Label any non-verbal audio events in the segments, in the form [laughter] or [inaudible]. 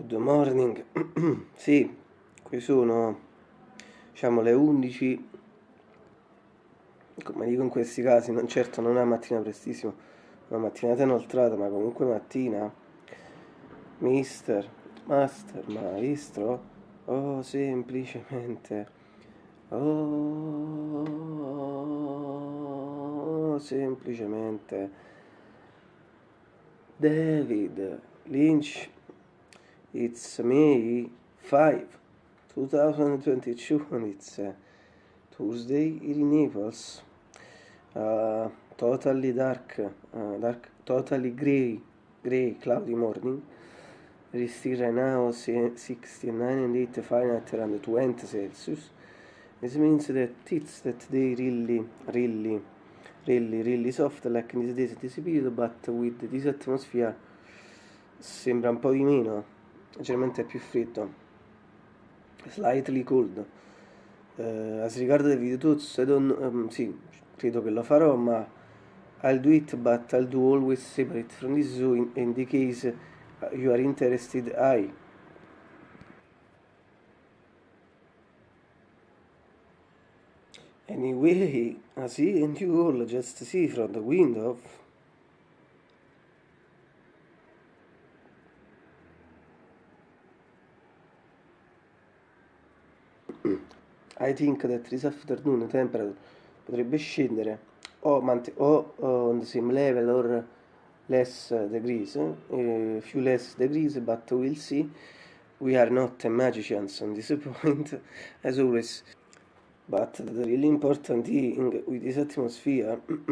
Good morning, [clears throat] sì, qui sono diciamo le 11, come dico in questi casi, non certo non è una mattina prestissimo, una mattinata inoltrata, ma comunque mattina, mister, master, maestro, oh semplicemente, oh semplicemente, David Lynch It's May 5, 2022, and it's uh, Tuesday in Naples. Uh, totally dark, uh, dark, totally gray, gray, cloudy morning. It is still right now 69 and 8 Fahrenheit around 20 Celsius. This means that it's that they really, really, really, really soft like in this days this period, but with this atmosphere sembra un po' di meno leggermente più freddo. Slightly cold. Uh, as regard the video tuts I don't um, sì, credo che lo farò ma I'll do it but I'll do always separate from this zoo in, in the case you are interested I. Anyway, [laughs] I see and you all just see from the window I think that this afternoon temperature potrebbe scendere o, o on the same level or less degrees, uh, few less degrees, but we'll see. We are not magicians on this [laughs] point, as always. But the really important thing with this atmosphere, [clears throat]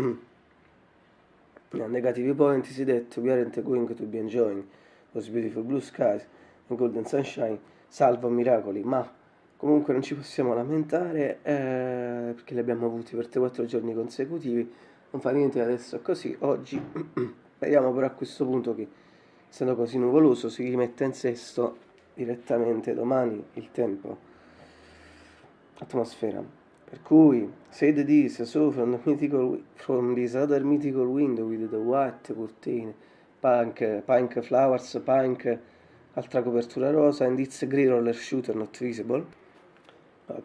a negative point is that we aren't going to be enjoying those beautiful blue skies and golden sunshine, salvo miracoli, ma Comunque non ci possiamo lamentare eh, perché li abbiamo avuti per 3-4 giorni consecutivi, non fa niente adesso così. Oggi [clears throat] speriamo però a questo punto che essendo così nuvoloso si rimetta in sesto direttamente domani il tempo, atmosfera. Per cui, said this, so from the mythical, from this other mythical window with the white curtain, pink, pink flowers, pink, altra copertura rosa, and it's grey roller shooter not visible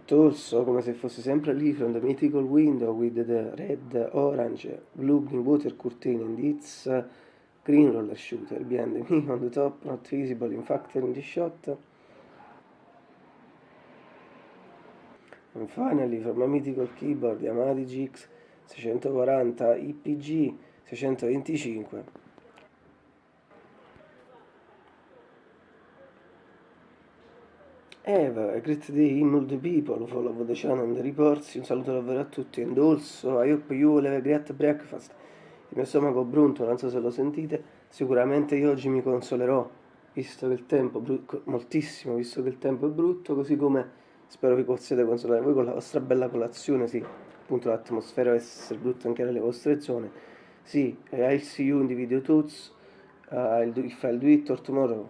torso come se fosse sempre lì from the mythical window with the red, orange, blue green water curtain and its green roller shooter behind me on the top not visible in fact in the shot. And finally from a mythical keyboard Yamaha GX 640 IPG 625 Eva, a great day, all the people, follow the channel and the reports, un saluto davvero a tutti, and I hope you will have a great breakfast. Il mio stomaco brunto, non so se lo sentite, sicuramente io oggi mi consolerò, visto che il tempo, moltissimo, visto che il tempo è brutto, così come spero vi possiate consolare voi con la vostra bella colazione, sì, appunto l'atmosfera deve essere brutta anche nelle vostre zone. Sì, I'll see you in the video tuts, uh, if I'll do it or tomorrow.